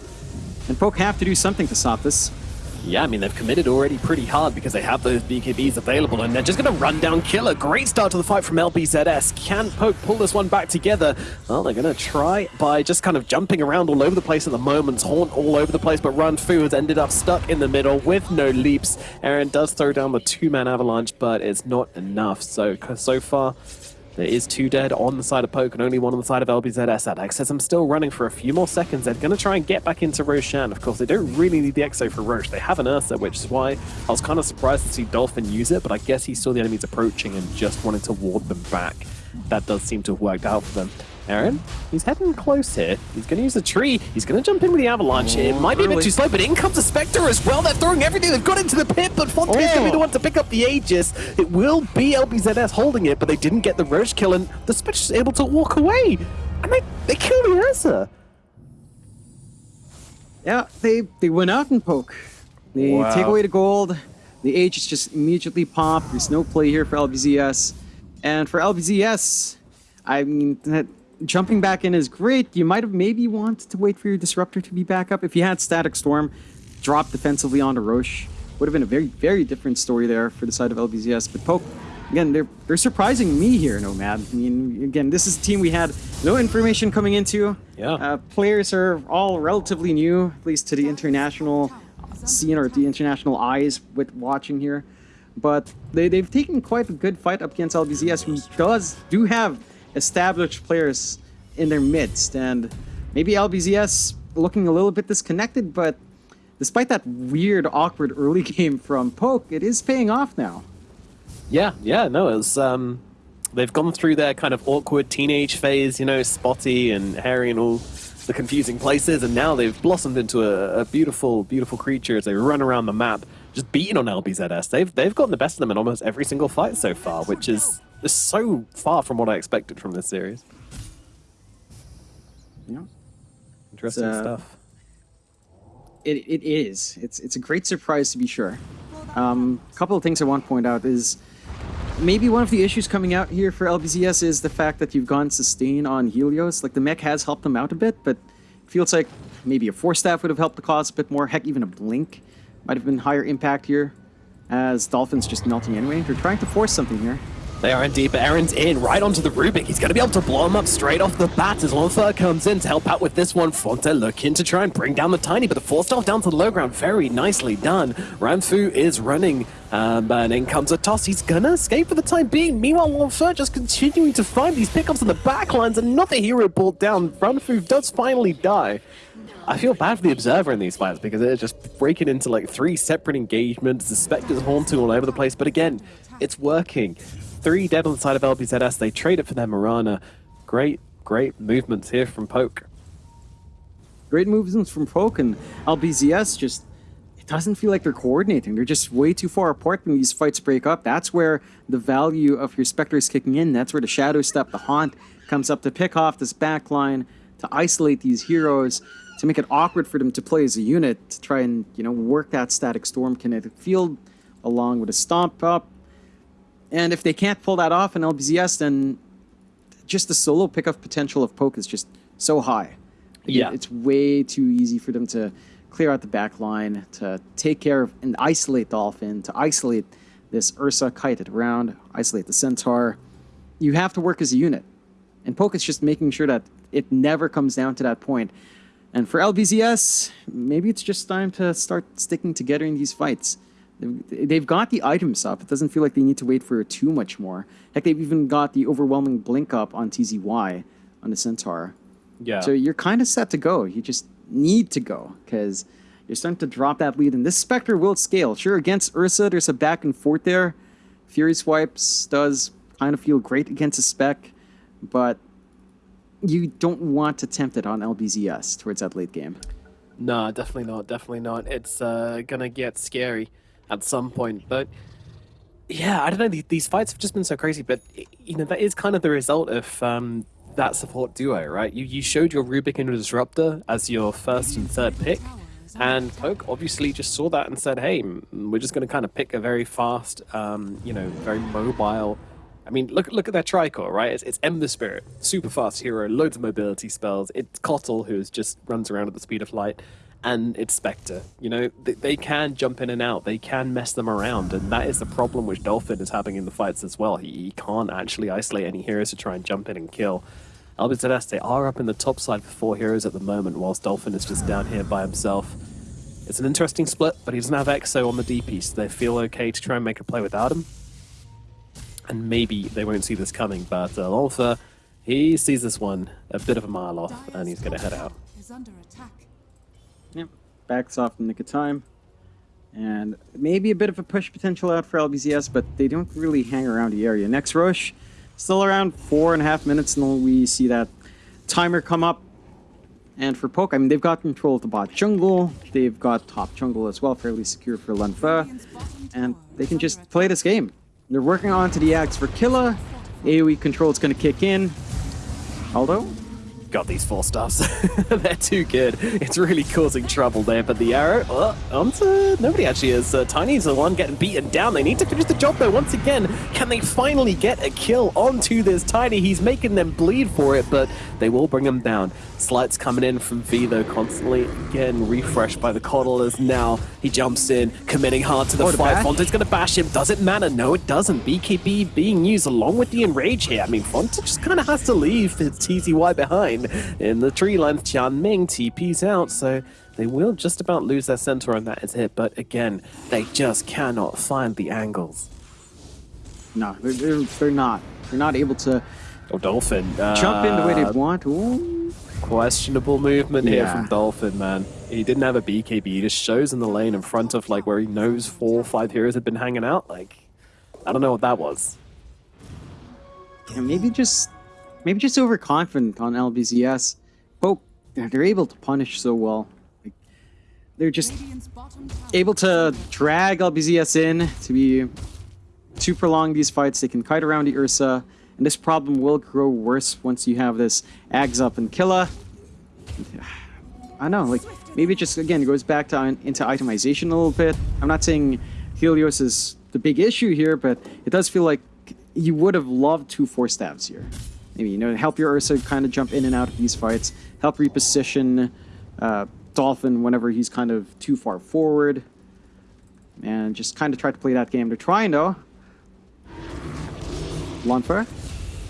And Poke have to do something to stop this. Yeah, I mean, they've committed already pretty hard because they have those BKBs available, and they're just going to run down Killa. Great start to the fight from LBZS. Can Poke pull this one back together? Well, they're going to try by just kind of jumping around all over the place at the moment, Haunt all over the place, but Run Fu has ended up stuck in the middle with no leaps. Aaron does throw down the two-man avalanche, but it's not enough. So, so far, there is two dead on the side of Poke and only one on the side of LBZS. Adax says I'm still running for a few more seconds. They're going to try and get back into Roshan. Of course, they don't really need the Exo for Rosh. They have an Ursa, which is why I was kind of surprised to see Dolphin use it, but I guess he saw the enemies approaching and just wanted to ward them back. That does seem to have worked out for them. Aaron, he's heading close here. He's going to use a tree. He's going to jump in with the avalanche. it oh, might be a bit too slow, but in comes the Spectre as well. They're throwing everything they've got into the pit, but Fonte's oh. going to be the Oh. one to pick up the Aegis. It will be LBZS holding it, but they didn't get the Rosh kill, and the Spectre's able to walk away. And they, they kill the Ursa. Yeah, they they went out and poke. They Wow. take away the gold. The H is just immediately pop. There's no play here for LBZS. And for LBZS, I mean, that, jumping back in is great. You might have maybe wanted to wait for your disruptor to be back up. If you had Static Storm, drop defensively onto Rosh, would have been a very, very different story there for the side of LBZS. But Poke, again, they're they're surprising me here, Nomad. I mean, again, this is a team we had no information coming into. Yeah. Uh, players are all relatively new, at least to the international scene or the international eyes with watching here. But they, they've taken quite a good fight up against LBZS, who does do have established players in their midst. And maybe LBZS looking a little bit disconnected, but despite that weird, awkward early (laughs) game from Poke, it is paying off now. Yeah, yeah, no, it's um, they've gone through their kind of awkward teenage phase, you know, spotty and hairy and all the confusing places, and now they've blossomed into a, a beautiful, beautiful creature as they run around the map, just beating on LBZS. They've they've gotten the best of them in almost every single fight so far, which is, is so far from what I expected from this series. Yeah. Interesting uh, stuff. It, it is. It's it's a great surprise to be sure. Um, a couple of things I want to point out is maybe one of the issues coming out here for LBZS is the fact that you've gone sustain on Helios. Like the mech has helped them out a bit, but it feels like maybe a force staff would have helped the cause a bit more. Heck, even a blink might have been higher impact here. As Dolphin's just melting anyway. They're trying to force something here. They are indeed, but Aaron's in right onto the Rubik. He's going to be able to blow him up straight off the bat as Lonfer comes in to help out with this one. Fonte looking to try and bring down the Tiny, but the force off down to the low ground. Very nicely done. Ranfu is running, um, and in comes a toss. He's going to escape for the time being. Meanwhile, Lonfer just continuing to find these pickups on the backlines. Another hero pulled down. Ranfu does finally die. I feel bad for the observer in these fights because they're just breaking into like three separate engagements. The Spectre's haunting all over the place, but again, it's working. Three dead on the side of LBZS. They trade it for their Mirana. Great, great movements here from Poke. Great movements from Poke and LBZS just it doesn't feel like they're coordinating. They're just way too far apart when these fights break up. That's where the value of your Spectre is kicking in. That's where the Shadow Step, the Haunt, comes up to pick off this back line, to isolate these heroes, to make it awkward for them to play as a unit, to try and, you know, work that static storm kinetic field along with a stomp up. And if they can't pull that off in LBZS, then just the solo pickup potential of Poke is just so high. Yeah. It's way too easy for them to clear out the back line, to take care of and isolate Dolphin, to isolate this Ursa kited around, isolate the Centaur. You have to work as a unit. And Poke is just making sure that it never comes down to that point. And for LBZS, maybe it's just time to start sticking together in these fights. They've- got the items up. It doesn't feel like they need to wait for too much more. Heck, they've even got the overwhelming blink up on TZY on the Centaur. Yeah. So you're kind of set to go. You just need to go because you're starting to drop that lead. And this Spectre will scale. Sure, against Ursa, there's a back and forth there. Fury Swipes does kind of feel great against a spec, but you don't want to tempt it on LBZS towards that late game. No, definitely not. Definitely not. It's uh, gonna get scary at some point. But yeah, I don't know. These, fights have just been so crazy. But you know, that is kind of the result of um, that support duo, right? You you showed your Rubik and Disruptor as your first and third pick, and Poke obviously just saw that and said, "Hey, we're just gonna kind of pick a very fast, um, you know, very mobile." I mean, look look at their Tricor, right? It's, it's Ember Spirit, super fast hero, loads of mobility spells. It's Kotl, who just runs around at the speed of light, and it's Spectre. You know, they, they can jump in and out. They can mess them around, and that is the problem which Dolphin is having in the fights as well. He, he can't actually isolate any heroes to try and jump in and kill. LBZS are up in the top side for four heroes at the moment, whilst Dolphin is just down here by himself. It's an interesting split, but he doesn't have Exo on the DP, so they feel okay to try and make a play without him and maybe they won't see this coming, but uh, he sees this one a bit of a mile off, and he's going to head out. Is under attack. Yep. Backs off in the nick of time. And maybe a bit of a push potential out for LBZS, but they don't really hang around the area. Next Rosh, still around four and a half minutes until we see that timer come up. And for Poke, I mean, they've got control of the bot jungle. They've got top jungle as well, fairly secure for Lunfa. And they can just play this game. They're working on to the axe for Killa. AoE control is going to kick in. Although, Got these four stars. (laughs) They're too good. It's really causing trouble there, but the arrow, uh, onto, nobody actually is. Uh, Tiny's the one getting beaten down. They need to finish the job though once again. Can they finally get a kill onto this Tiny? He's making them bleed for it, but they will bring him down. Sleights coming in from V though, constantly again refreshed by the coddlers. Now he jumps in, committing hard to the Oh, fight. Fonte's gonna bash him. Does it matter? No, it doesn't. BKB being used along with the enrage here. I mean, Fonte just kind of has to leave his TZY behind in the tree line. Tian Ming TP's out, so they will just about lose their Centaur, and that is it. But again, they just cannot find the angles. no, they're, they're, they're not. They're not able to Oh, Dolphin. jump in the way uh, they want. Ooh. Questionable movement here Yeah. from Dolphin, man. He didn't have a BKB. He just shows in the lane in front of like where he knows four or five heroes had been hanging out. Like, I don't know what that was. Yeah, maybe just maybe just overconfident on LBZS. Poke they're, able to punish so well. Like, they're just able to drag LBZS in to be to prolong these fights. They can kite around the Ursa, and this problem will grow worse once you have this Ags up and Killa. (sighs) I know, like maybe it just again goes back to into itemization a little bit. I'm not saying Helios is the big issue here, but it does feel like you would have loved two four stabs here. Maybe you know help your Ursa kind of jump in and out of these fights, help reposition uh, Dolphin whenever he's kind of too far forward, and just kind of try to play that game. They're trying though. Lonfer.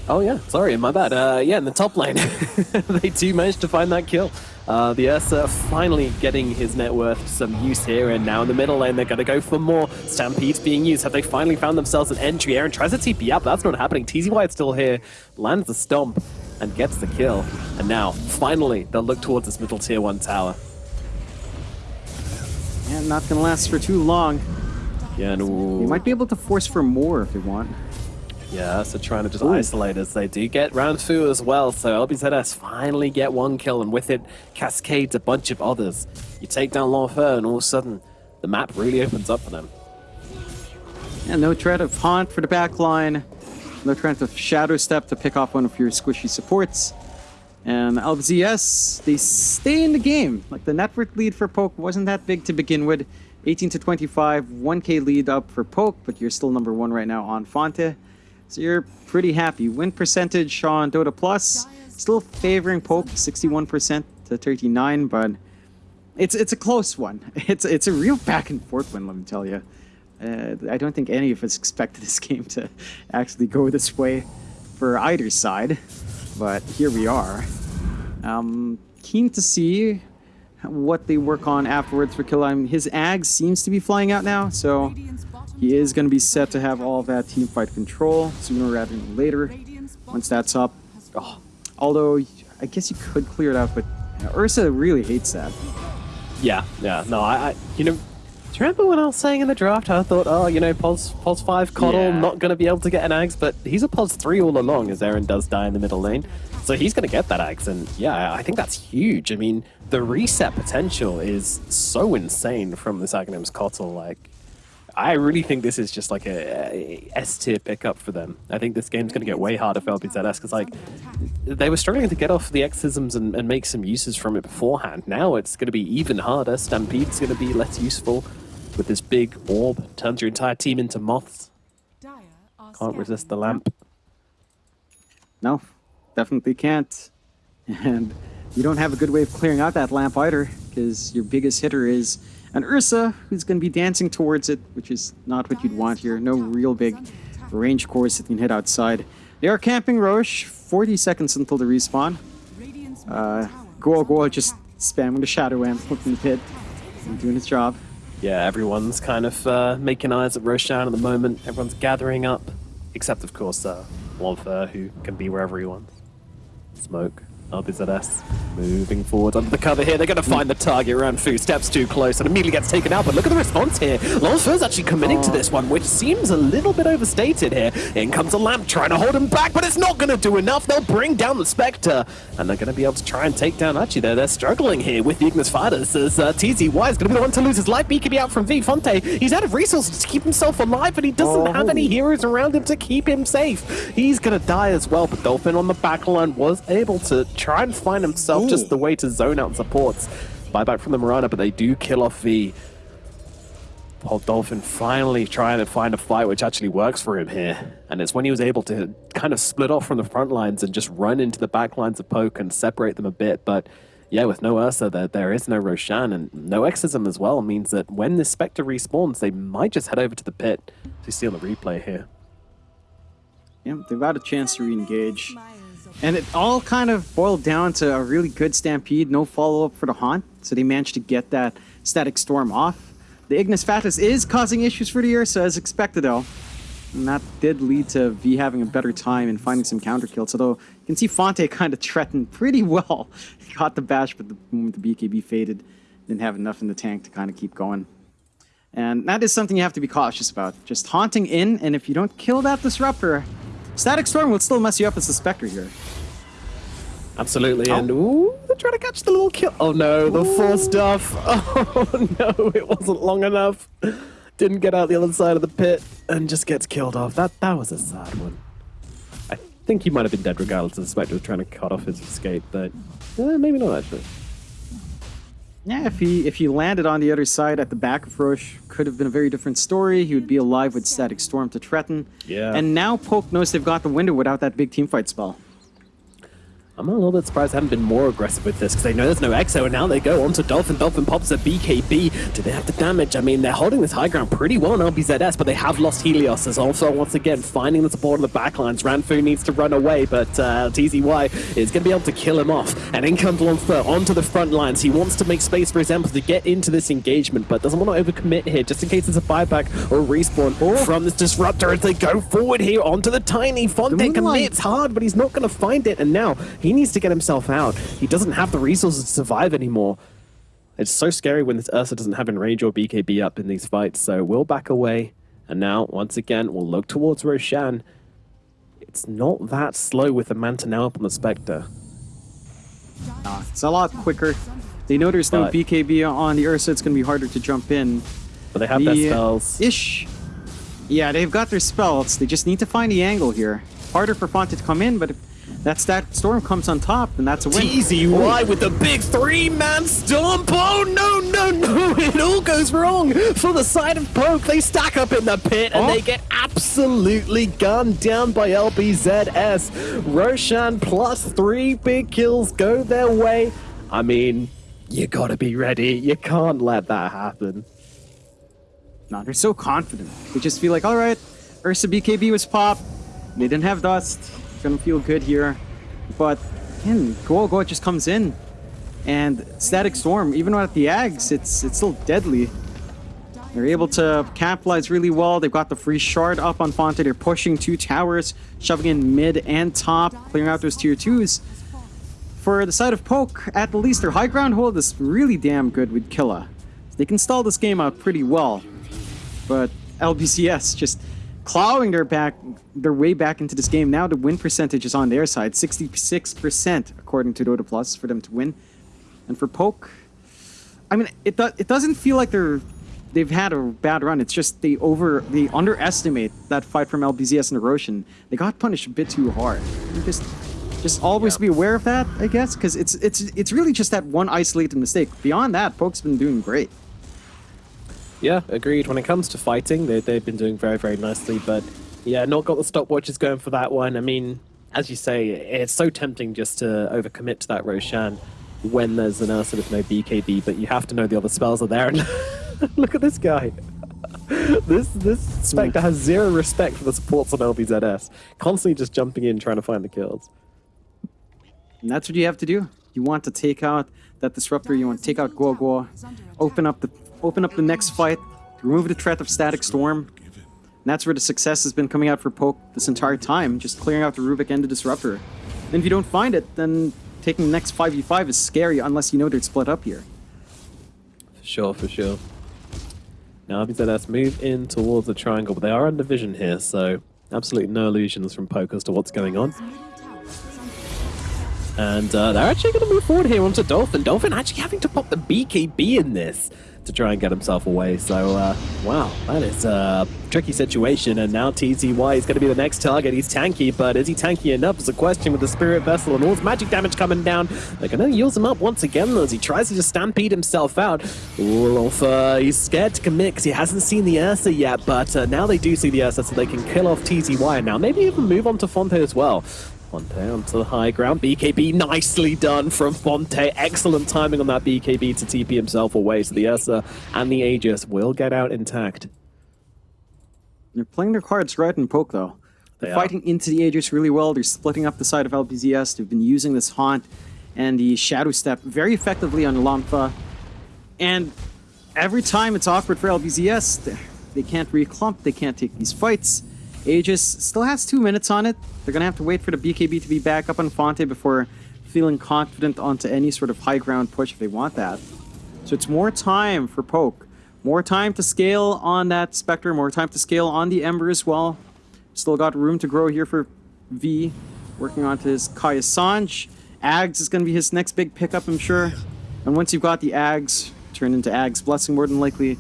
Oh yeah, sorry, my bad. Uh, yeah, in the top lane, (laughs) they do manage to find that kill. Uh, the Ursa finally getting his net worth some use here, and now in the middle lane they're going to go for more. Stampede's being used. Have they finally found themselves an entry? Aaron tries to TP up, that's not happening. TZ White's still here, lands the stomp, and gets the kill. And now, finally, they'll look towards this middle tier 1 tower. And not gonna last for too long. Yeah, and You might be able to force for more if you want. Yeah, so trying to just Ooh. isolate us. They do get round two as well, so LBZS finally get one kill, and with it cascades a bunch of others. You take down L'Enfer, and all of a sudden, the map really opens up for them. Yeah, no threat of Haunt for the backline. No threat of Shadow Step to pick off one of your squishy supports. And LBZS, they stay in the game. Like the net worth lead for Poke wasn't that big to begin with. 18 to 25, 1k lead up for Poke, but you're still number one right now on Fonte. So you're pretty happy. Win percentage on Dota Plus, still favoring Poke, 61% to 39, but it's it's a close one. (laughs) It's it's a real back and forth one, let me tell you. Uh, I don't think any of us expected this (laughs) game to actually go this way for either side, but here we are. Um, keen to see what they work on afterwards for mean, his Ag seems to be flying out now, so he is going to be set to have all that team fight control sooner rather than later. Once that's up, fallen. although I guess you could clear it out, but Ursa really hates that. Yeah, yeah. No, I, I you know, do you remember when I was saying in the draft, I thought, oh, you know, Pos, Pos 5 Kotl Yeah. not going to be able to get an Axe, but he's a Pos 3 all along as Aaron does die in the middle lane. So he's going to get that Axe, and yeah, I think that's huge. I mean, the reset potential is so insane from this Aghanims Kotl. Like, I really think this is just like a, a S tier pickup for them. I think this game's going to get way harder for LBZS because, like, they were struggling to get off the Exorcisms and, and make some uses from it beforehand. Now it's going to be even harder. Stampede's going to be less useful with this big orb. Turns your entire team into moths. Can't resist the lamp. No, definitely can't. And you don't have a good way of clearing out that lamp either, because your biggest hitter is an Ursa, who's going to be dancing towards it, which is not what you'd want here. No real big range cores that you can hit outside. They are camping Rosh, 40 seconds until the respawn. Uh, Goal under just spamming the Shadow Amp from the pit and doing his job. Yeah, everyone's kind of uh, making eyes at Roshan at the moment. Everyone's gathering up, except of course uh, Lonfer, who can be wherever he wants. Smoke. LBZS moving forward under the cover here. They're going to find the target. Ranfu steps too close and immediately gets taken out. But look at the response here. Lonfer's actually committing to this one, which seems a little bit overstated here. In comes a lamp trying to hold him back, but it's not going to do enough. They'll bring down the Spectre, and they're going to be able to try and take down. Actually, they're, they're struggling here with the Ignis Fatuus as uh, TZY is going to be the one to lose his life. BKB out from V. Fonte. He's out of resources to keep himself alive, and he doesn't have any Oh. heroes around him to keep him safe. He's going to die as well, but Dolphin on the back line was able to try and find himself just the way to zone out supports. Buyback from the Mirana, but they do kill off V. Paul Dolphin finally trying to find a fight which actually works for him here. And it's when he was able to kind of split off from the front lines and just run into the back lines of Poke and separate them a bit. But yeah, with no Ursa, there, there is no Roshan and no Exorcism as well means that when this Spectre respawns, they might just head over to the pit to steal the replay here. Yeah, they've had a chance to re-engage. And it all kind of boiled down to a really good stampede, no follow up for the Haunt, so they managed to get that static storm off. The Ignis Fatuus is causing issues for the Ursa, as expected though. And that did lead to V having a better time and finding some counter kills, although you can see Fonte (laughs) kind of threatened pretty well. He (laughs) Got the bash, but the moment the BKB faded, didn't have enough in the tank to kind of keep going. And that is something you have to be cautious about. Just haunting in, and if you don't kill that disruptor, Static Storm will still mess you up as a Spectre here. Absolutely. Oh. And ooh, They're trying to catch the little kill. Oh no, the force stuff. (laughs) Oh no, it wasn't long enough. Didn't get out the other side of the pit and just gets killed off. That that was a sad one. I think he might have been dead regardless. Of the Spectre was trying to cut off his escape, but eh, maybe not actually. Yeah, if he if he landed on the other side at the back of Rosh, could have been a very different story. He would be alive with Static Storm to threaten. Yeah. And now Poke knows they've got the window without that big team fight spell. I'm a little bit surprised they haven't been more aggressive with this because they know there's no Exo and now they go onto Dolphin. Dolphin pops a BKB. Do they have the damage? I mean, they're holding this high ground pretty well on LBZS, but they have lost Helios as also once again finding the support of the backlines. Ranfu needs to run away, but uh, TZY is going to be able to kill him off. And in comes Lonfer onto the front lines. He wants to make space for his Emperor to get into this engagement, but doesn't want to overcommit here just in case there's a buyback or a respawn from this Disruptor as they go forward here onto the Tiny. Fonte commits hard, but he's not going to find it. And now he needs to get himself out. He doesn't have the resources to survive anymore. It's so scary when this Ursa doesn't have Enrage or BKB up in these fights. So we'll back away. And now, once again, we'll look towards Roshan. It's not that slow with the Manta now up on the Spectre. Uh, it's a lot quicker. They know there's no BKB on the Ursa. It's going to be harder to jump in. But they have their The, uh, spells. Ish. Yeah, they've got their spells. They just need to find the angle here. Harder for Fonte to come in, but if that storm comes on top, then that's a win. TZY with the big three-man stomp. Oh, no, no, no. (laughs) It all goes wrong for the side of Poke. They stack up in the pit and Oh. they get absolutely gunned down by LBZS. Roshan plus three big kills go their way. I mean, you gotta be ready. You can't let that happen. No, they're so confident. They just feel like, all right, Ursa BKB was pop. They didn't have dust. Gonna feel good here. But again, Goa just comes in. And Static Storm, even at the Ags, it's it's still deadly. They're able to capitalize really well. They've got the free shard up on Fonte. They're pushing two towers, shoving in mid and top, clearing out those tier twos. For the side of Poke, at the least their high ground hold is really damn good with Killa. They can stall this game out pretty well. But LBZS just clawing their back their way back into this game. Now the win percentage is on their side, 66% according to Dota Plus for them to win. And for Poke, I mean, it do, it doesn't feel like they're they've had a bad run. It's just they over they underestimate that fight from LBZS and Erosion. They got punished a bit too hard. You just just always Yeah. be aware of that, I guess, because it's it's it's really just that one isolated mistake. Beyond that, Poke's been doing great. Yeah, agreed. When it comes to fighting, they, they've been doing very, very nicely. But yeah, not got the stopwatches going for that one. I mean, as you say, it's so tempting just to overcommit to that Roshan when there's an Ursa with no BKB, but you have to know the other spells are there. And (laughs) look at this guy. (laughs) This this Spectre has zero respect for the supports on LBZS. Constantly just jumping in trying to find the kills. And that's what you have to do. You want to take out that disruptor. You want to take out Guo Guo, open up the open up the next fight, remove the threat of Static Storm. And that's where the success has been coming out for Poke this entire time, just clearing out the Rubik and the disruptor. And if you don't find it, then taking the next 5v5 is scary unless you know they're split up here. For sure, for sure. Now LBZS move in towards the triangle, but they are under vision here, so absolutely no illusions from Poke as to what's going on. And uh, they're actually going to move forward here onto Dolphin. Dolphin actually having to pop the BKB in this to try and get himself away. So, uh, wow, that is a tricky situation. And now TZY is going to be the next target. He's tanky, but is he tanky enough is a question with the Spirit Vessel and all his magic damage coming down. They're going to use him up once again though, as he tries to just stampede himself out. Wolf, uh, he's scared to commit because he hasn't seen the Ursa yet, but uh, now they do see the Ursa so they can kill off TZY. And now maybe even move on to Fonte as well. Fonte onto the high ground. BKB nicely done from Fonte. Excellent timing on that BKB to TP himself away. So the Ursa and the Aegis will get out intact. They're playing their cards right and Poke, though. They're They are. fighting into the Aegis really well. They're splitting up the side of LBZS. They've been using this Haunt and the Shadow Step very effectively on Lampa. And every time it's awkward for LBZS, they can't reclump, they can't take these fights. Aegis still has two minutes on it. They're going to have to wait for the BKB to be back up on Fonte before feeling confident onto any sort of high ground push if they want that. So it's more time for Poke. More time to scale on that Spectre, more time to scale on the Ember as well. Still got room to grow here for V, working onto his Kaya Sanj. Ags is going to be his next big pickup, I'm sure. And once you've got the Ags, turn into Ags Blessing more than likely,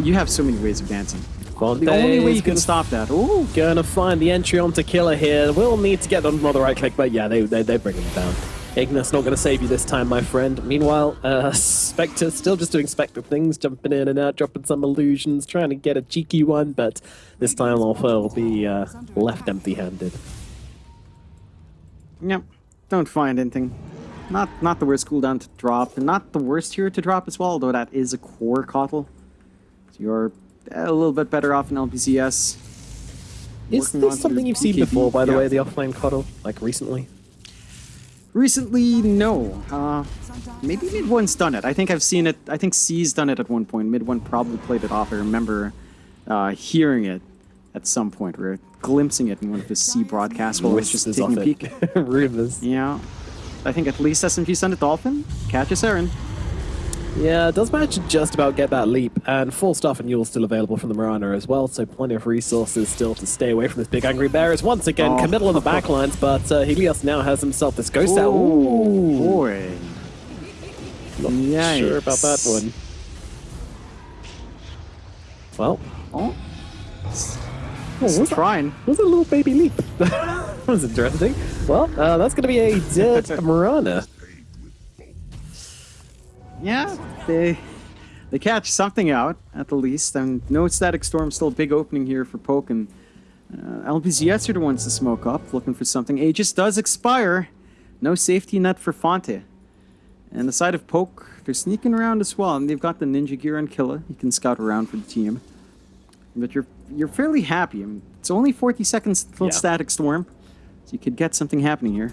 you have so many ways of dancing. The only way you can stop that. Ooh, Gonna find the entry onto Killa here. We'll need to get them on the right click, but yeah, they, they, they bring him down. Ignis not gonna save you this time, my friend. Meanwhile, uh, (laughs) Spectre still just doing Spectre things, jumping in and out, dropping some illusions, trying to get a cheeky one, but this time Alpha will be uh, left empty-handed. Yep. Don't find anything. Not not the worst cooldown to drop, and not the worst here to drop as well, although that is a core Kotl. So you're a little bit better off in LBZS. Is Working this something you've seen before, by the yeah. way, the offlane Kotl, like recently? Recently, no. Uh, maybe MidOne's done it. I think I've seen it. I think C's done it at one point. Mid One probably played it off. I remember uh, hearing it at some point, or glimpsing it in one of his C broadcasts while I was just taking a peek. (laughs) Rumors. Yeah. I think at least SMG sent a Dolphin. Catches Aaron. Yeah, it does manage to just about get that leap, and full stuff and Eul still available from the Mirana as well, so plenty of resources still to stay away from this big angry bear. As once again, Oh. committal on the backlines, but uh, Helios now has himself this ghost out. Oh, boy. Not Yikes. sure about that one. Well, Oh, what was that? trying. was a little baby leap. (laughs) that was interesting. Well, uh, that's going to be a dead (laughs) Mirana. Yeah, they they catch something out at the least. And no static storm, still a big opening here for Poke. And uh, LBZS are the ones to smoke up, looking for something. Aegis does expire. No safety net for Fonte. And the side of Poke, they're sneaking around as well. And they've got the ninja gear on Killa. You can scout around for the team. But you're you're fairly happy. I mean, it's only 40 seconds till Yeah. static storm. So you could get something happening here.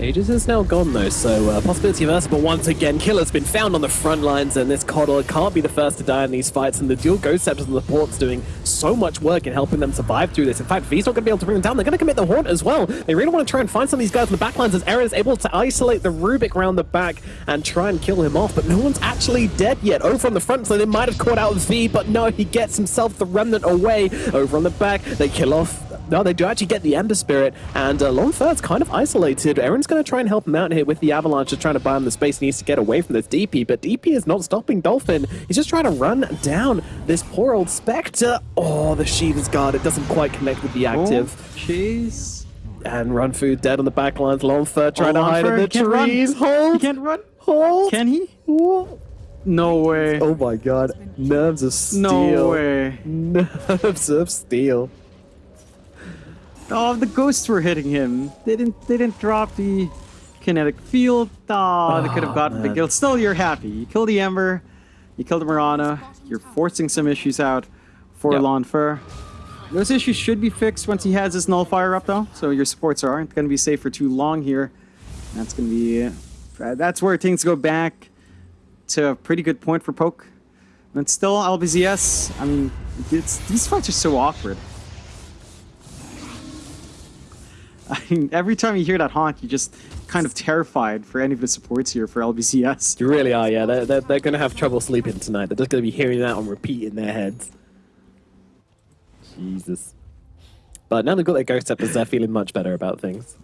Aegis is now gone though, so uh, possibility of Ursa, but once again, Killa's been found on the front lines, and this Kotl can't be the first to die in these fights, and the dual Ghost Scepters and the Port's doing so much work in helping them survive through this. In fact, V's not going to be able to bring them down. They're going to commit the Haunt as well. They really want to try and find some of these guys in the backlines as Aaron is able to isolate the Rubik round the back and try and kill him off, but no one's actually dead yet. Over on the front, so they might have caught out V, but no, he gets himself the Remnant away. Over on the back, they kill off no, they do actually get the Ember Spirit, and uh, Long Third's kind of isolated. Aaron's going to try and help him out here with the Avalanche, just trying to buy him the space he needs to get away from this DP, but DP is not stopping Dolphin. He's just trying to run down this poor old Spectre. Oh, the Sheet is guard. It doesn't quite connect with the active. Oh, jeez. And Run Food dead on the back lines. Long Third trying Oh, to hide in the trees. run. trees. He can't run. Hold! Can he? Whoa. No way. Oh my god. Nerves of steel. no way. (laughs) Nerves of steel. Oh, the ghosts were hitting him. They didn't. They didn't drop the kinetic field. Oh, they could have Oh, gotten the man. kill. Still, you're happy. You killed the Ember. You killed the Marana. You're forcing some issues out for Yep. Lonfer. Those issues should be fixed once he has his nullifier up, though. So your supports aren't going to be safe for too long here. That's going to be. Uh, that's where things go back to a pretty good point for Poke. And still, LBZS. I mean, it's, these fights are so awkward. (laughs) I mean, every time you hear that honk, you're just kind of terrified for any of the supports here for LBZS. You really are, yeah. They're, they're, they're going to have trouble sleeping tonight. They're just going to be hearing that on repeat in their heads. Jesus. But now they've got their ghost scepters, they're feeling much better about things.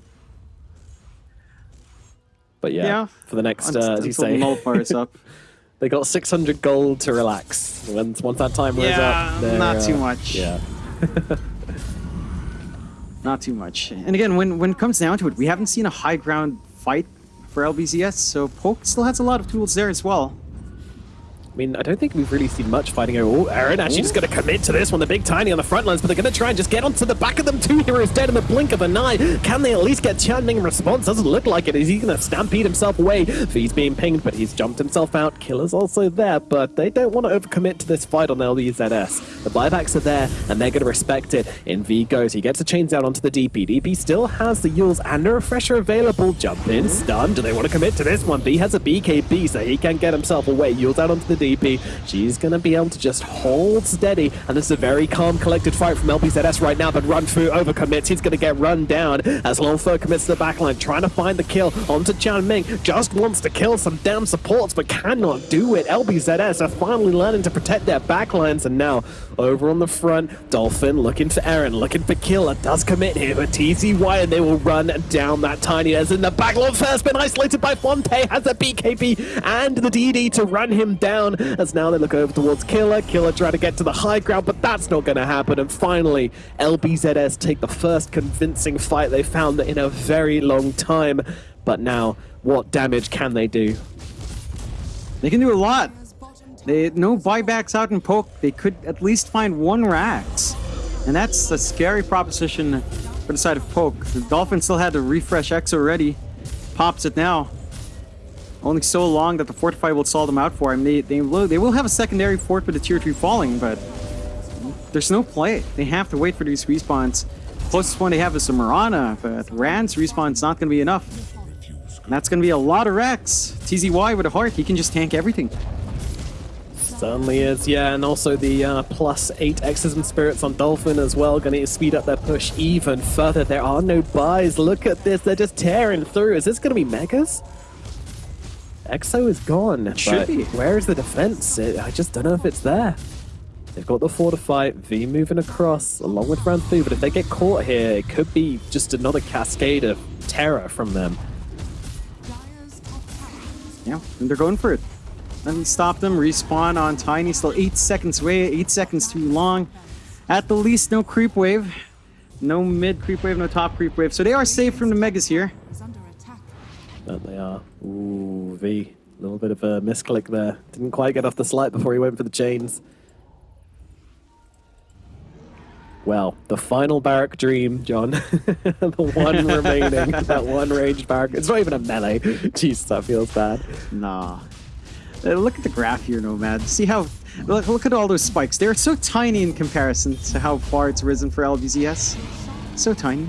But yeah, Yeah. for the next, uh, as you say, the up. (laughs) they got 600 gold to relax. Once, once that time wears Yeah, up, not too uh, much. Yeah. (laughs) Not too much. And again, when when it comes down to it, we haven't seen a high ground fight for LBZS, so Poke still has a lot of tools there as well. I mean, I don't think we've really seen much fighting over. Oh, Aaron actually just going to commit to this one. The big tiny on the front lines, but they're going to try and just get onto the back of them. Two heroes dead in the blink of an eye. Can they at least get chanting response? Doesn't look like it. Is he going to stampede himself away? V's being pinged, but he's jumped himself out. Killa's also there, but they don't want to overcommit to this fight on LBZS. The buybacks are there, and they're going to respect it. In V goes. He gets a chains out onto the DP. DP still has the Euls and a refresher available. Jump in, stun. Do they want to commit to this one? B has a BKB, so he can get himself away. Euls out onto the DP. She's going to be able to just hold steady. And this is a very calm, collected fight from LBZS right now, but Run Fu overcommits. He's going to get run down as Longfur commits to the backline, trying to find the kill onto Chan Ming. Just wants to kill some damn supports, but cannot do it. LBZS are finally learning to protect their backlines, and now over on the front, Dolphin looking for Aaron, looking for Killa. Does commit here, but TZY, and they will run down that tiny as in the back. Longfur's been isolated by Fonte, has a BKB and the DD to run him down, as now they look over towards Killa. Killa trying to get to the high ground, but that's not going to happen. And finally, LBZS take the first convincing fight they found in a very long time. But now, what damage can they do? They can do a lot. They no buybacks out in poke. They could at least find one Rax, and that's a scary proposition for the side of poke. The Dolphins still had to refresh X already. Pops it now. Only so long that the fortify will stall them out for him. They they will they will have a secondary fort with the tier three falling, but there's no play. They have to wait for these respawns. Closest one they have is the Mirana, but Rand's respawn's not going to be enough. And that's going to be a lot of Rex. TZY with a heart, he can just tank everything. Certainly is, yeah, and also the uh, plus eight X's and spirits on Dolphin as well, going to speed up their push even further. There are no buys. Look at this, they're just tearing through. Is this going to be Megas? Exo is gone. should be. Where is the defense? It, I just don't know if it's there. They've got the fortify, V moving across along with round three, but if they get caught here, it could be just another cascade of terror from them. Dire's top tower Yeah, and they're going for it. Then stop them, respawn on Tiny, still 8 seconds away, 8 seconds too long. At the least, no creep wave. No mid creep wave, no top creep wave. So they are safe from the Megas here. That they are. Ooh, V. A little bit of a misclick there. Didn't quite get off the slide before he went for the chains. Well, the final barrack dream, John. (laughs) the one (laughs) remaining. that one ranged barrack. It's not even a melee. (laughs) Jeez, that feels bad. Nah. Uh, look at the graph here, Nomad. See how... Look, look at all those spikes. They're so tiny in comparison to how far it's risen for LBZS. So tiny.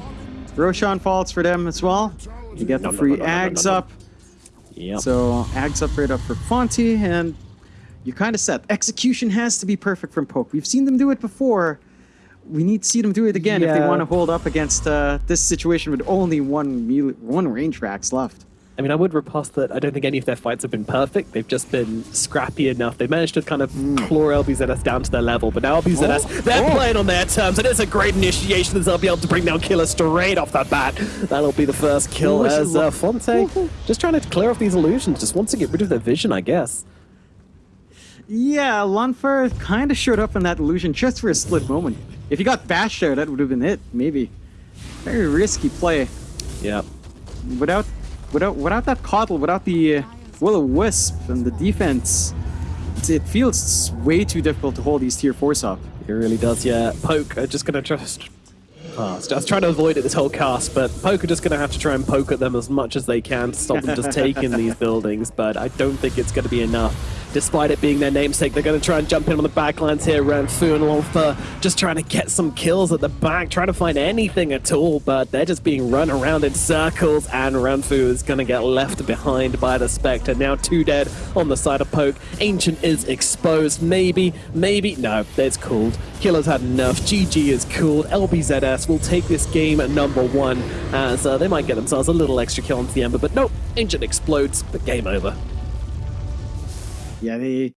Roshan falls for them as well. You get the No, free no, no, Ags up. Yep. So Ags upgrade up for Fonte, and you're kind of set. Execution has to be perfect from Poke. We've seen them do it before. We need to see them do it again if they want to hold up against uh, this situation with only one melee, one range racks left. I mean, I would riposte that I don't think any of their fights have been perfect. They've just been scrappy enough. They've managed to kind of claw LBZS down to their level, but now LBZS, Oh, they're oh. playing on their terms, and it's a great initiation as they'll be able to bring down Killa straight off the bat. That'll be the first kill Ooh, as is uh, Fonte just trying to clear off these illusions, just wants to get rid of their vision, I guess. Yeah, Lunfer kind of showed up in that illusion just for a split moment. If he got bashed there, that would have been it, maybe. Very risky play. Yeah. Without, without, without that Kotl, without the uh, will o wisp and the defense, it feels way too difficult to hold these tier fours up. It really does, yeah. Poke are just going to just pass. I was trying to avoid it this whole cast, but Poke are just going to have to try and poke at them as much as they can to stop them just (laughs) taking these buildings, but I don't think it's going to be enough. Despite it being their namesake, they're going to try and jump in on the backlines here. Ranfu and Longfur just trying to get some kills at the back, trying to find anything at all, but they're just being run around in circles, and Ranfu is going to get left behind by the Spectre. Now two dead on the side of Poke. Ancient is exposed. Maybe, maybe. No, it's cooled. Killa's had enough. GG is cooled. LBZS will take this game at number one as uh, they might get themselves a little extra kill onto the Ember, but nope. engine explodes, but game over. Yeah, they